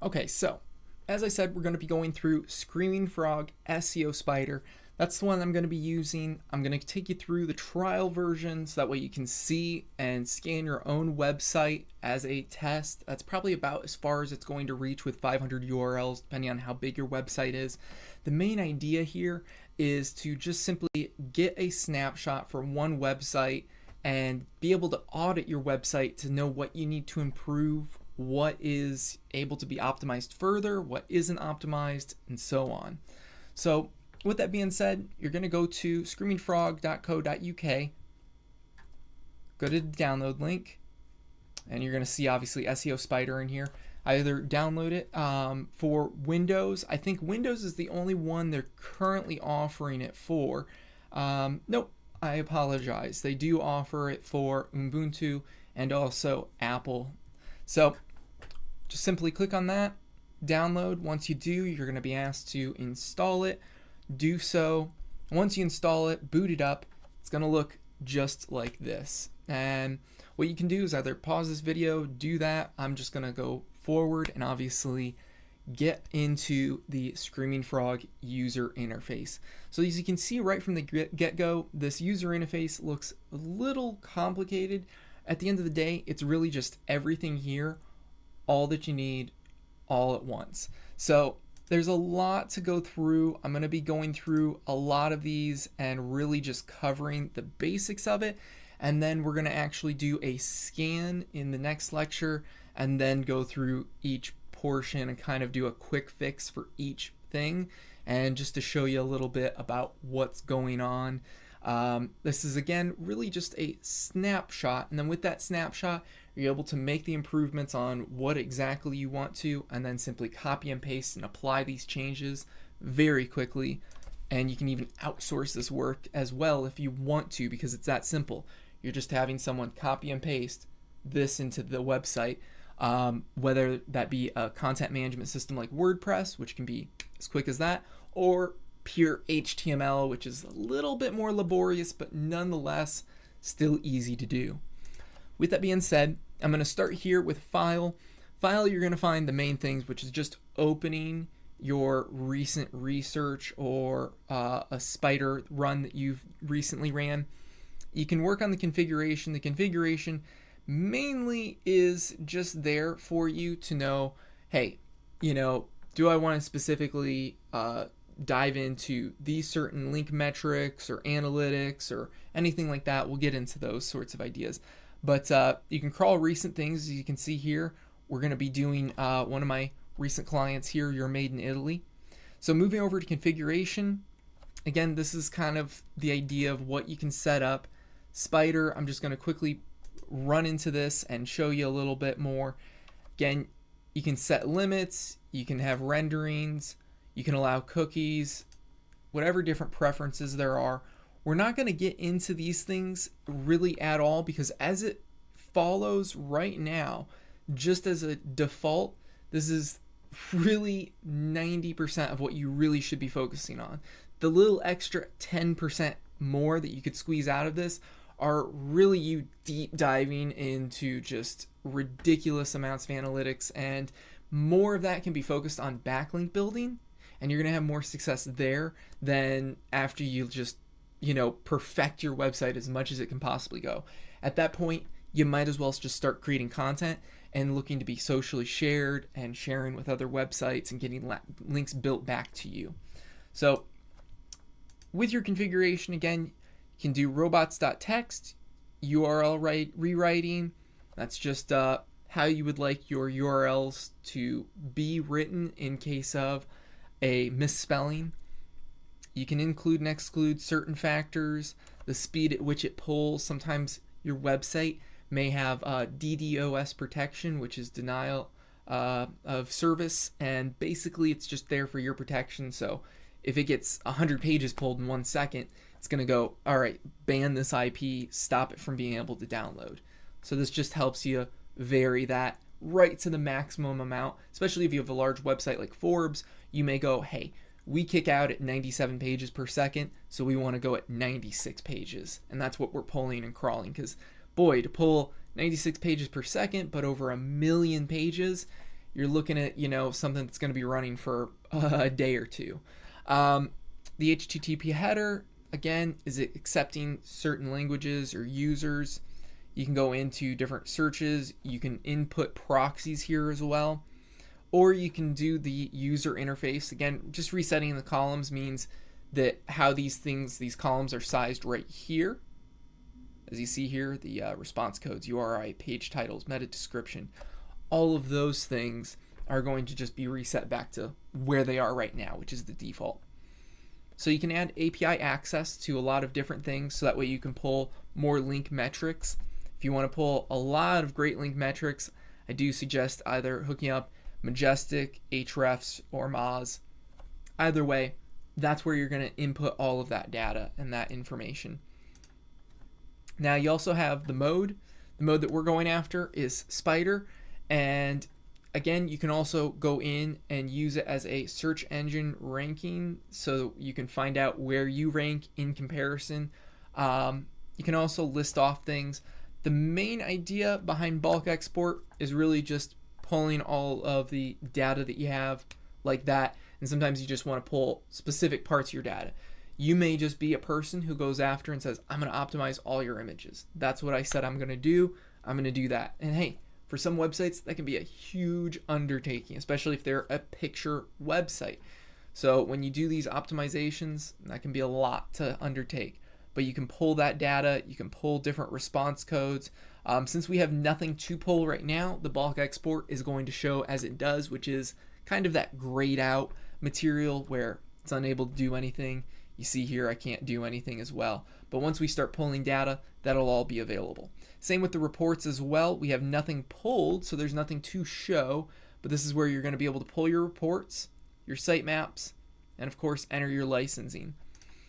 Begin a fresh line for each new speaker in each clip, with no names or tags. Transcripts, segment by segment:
Okay, so as I said, we're going to be going through Screaming Frog SEO Spider. That's the one I'm going to be using. I'm going to take you through the trial version so that way you can see and scan your own website as a test. That's probably about as far as it's going to reach with 500 URLs, depending on how big your website is. The main idea here is to just simply get a snapshot from one website and be able to audit your website to know what you need to improve, what is able to be optimized further, what isn't optimized, and so on. So with that being said, you're going to go to screamingfrog.co.uk, go to the download link, and you're going to see obviously SEO Spider in here. Either download it um, for Windows. I think Windows is the only one they're currently offering it for. Um, nope, I apologize. They do offer it for Ubuntu and also Apple. So just simply click on that, download. Once you do, you're going to be asked to install it. Do so. Once you install it, boot it up, it's going to look just like this. And what you can do is either pause this video, do that. I'm just going to go forward and obviously get into the Screaming Frog user interface. So as you can see right from the get-go, this user interface looks a little complicated. At the end of the day, it's really just everything here, all that you need, all at once. So there's a lot to go through. I'm going to be going through a lot of these and really just covering the basics of it. And then we're going to actually do a scan in the next lecture and then go through each portion and kind of do a quick fix for each thing and just to show you a little bit about what's going on. Um, this is again really just a snapshot and then with that snapshot you're able to make the improvements on what exactly you want to and then simply copy and paste and apply these changes very quickly and you can even outsource this work as well if you want to because it's that simple. You're just having someone copy and paste this into the website um, whether that be a content management system like WordPress, which can be as quick as that, or pure HTML, which is a little bit more laborious, but nonetheless still easy to do. With that being said, I'm going to start here with file. File, you're going to find the main things, which is just opening your recent research or uh, a spider run that you've recently ran. You can work on the configuration. The configuration mainly is just there for you to know, hey, you know, do I want to specifically uh, dive into these certain link metrics or analytics or anything like that? We'll get into those sorts of ideas. But uh, you can crawl recent things, as you can see here. We're going to be doing uh, one of my recent clients here, You're Made in Italy. So moving over to configuration, again, this is kind of the idea of what you can set up. Spider, I'm just going to quickly run into this and show you a little bit more. Again, you can set limits, you can have renderings, you can allow cookies, whatever different preferences there are. We're not going to get into these things really at all because as it follows right now, just as a default, this is really 90% of what you really should be focusing on. The little extra 10% more that you could squeeze out of this are really you deep diving into just ridiculous amounts of analytics and more of that can be focused on backlink building and you're going to have more success there than after you just you know perfect your website as much as it can possibly go at that point you might as well just start creating content and looking to be socially shared and sharing with other websites and getting links built back to you so with your configuration again you can do robots.txt, URL write, rewriting. That's just uh, how you would like your URLs to be written in case of a misspelling. You can include and exclude certain factors, the speed at which it pulls. Sometimes your website may have uh, DDoS protection, which is denial uh, of service, and basically it's just there for your protection. So if it gets 100 pages pulled in one second, it's going to go, all right, ban this IP, stop it from being able to download. So this just helps you vary that right to the maximum amount, especially if you have a large website like Forbes, you may go, hey, we kick out at 97 pages per second, so we want to go at 96 pages. And that's what we're pulling and crawling because boy, to pull 96 pages per second, but over a million pages, you're looking at you know something that's going to be running for a day or two. Um, the HTTP header again is it accepting certain languages or users. You can go into different searches. You can input proxies here as well, or you can do the user interface. Again, just resetting the columns means that how these things, these columns are sized right here. As you see here, the uh, response codes, URI, page titles, meta description, all of those things are going to just be reset back to where they are right now, which is the default. So you can add API access to a lot of different things so that way you can pull more link metrics. If you want to pull a lot of great link metrics, I do suggest either hooking up Majestic, Ahrefs, or Moz. Either way, that's where you're going to input all of that data and that information. Now you also have the mode. The mode that we're going after is Spider and again, you can also go in and use it as a search engine ranking so you can find out where you rank in comparison. Um, you can also list off things. The main idea behind bulk export is really just pulling all of the data that you have like that. And sometimes you just want to pull specific parts of your data. You may just be a person who goes after and says, I'm going to optimize all your images. That's what I said I'm going to do. I'm going to do that. And hey, for some websites, that can be a huge undertaking, especially if they're a picture website. So when you do these optimizations, that can be a lot to undertake. But you can pull that data, you can pull different response codes. Um, since we have nothing to pull right now, the bulk export is going to show as it does, which is kind of that grayed out material where it's unable to do anything. You see here I can't do anything as well. But once we start pulling data, that'll all be available. Same with the reports as well. We have nothing pulled, so there's nothing to show, but this is where you're going to be able to pull your reports, your sitemaps, and of course enter your licensing.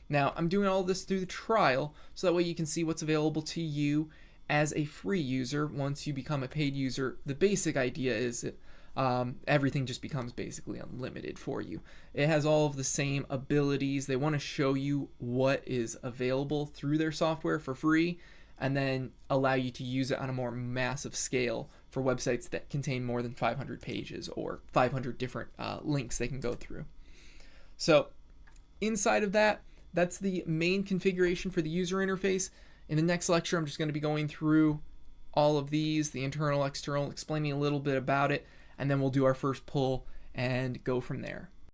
Now, I'm doing all this through the trial, so that way you can see what's available to you as a free user. Once you become a paid user, the basic idea is that um, everything just becomes basically unlimited for you. It has all of the same abilities. They want to show you what is available through their software for free and then allow you to use it on a more massive scale for websites that contain more than 500 pages or 500 different uh, links they can go through. So inside of that, that's the main configuration for the user interface. In the next lecture, I'm just going to be going through all of these, the internal, external, explaining a little bit about it, and then we'll do our first pull and go from there.